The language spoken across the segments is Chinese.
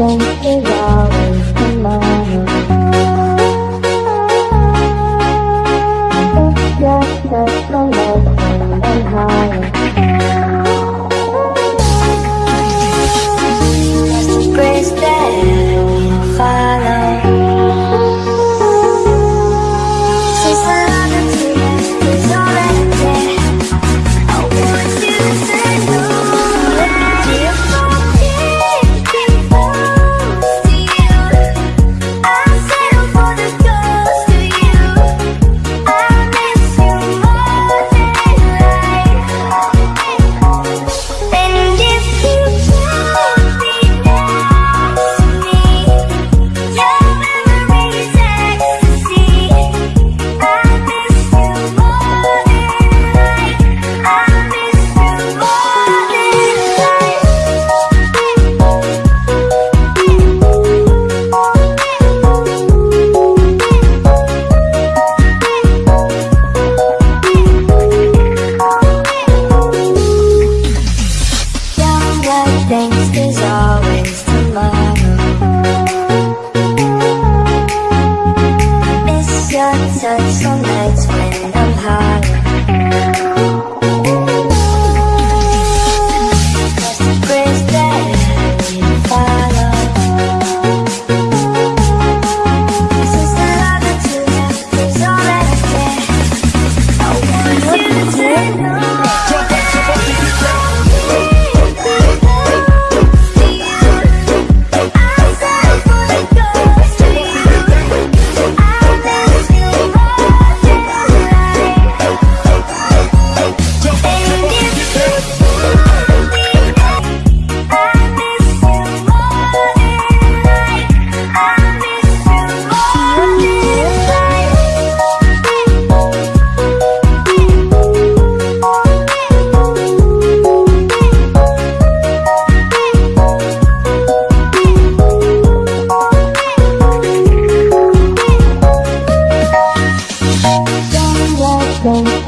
things is always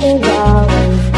is always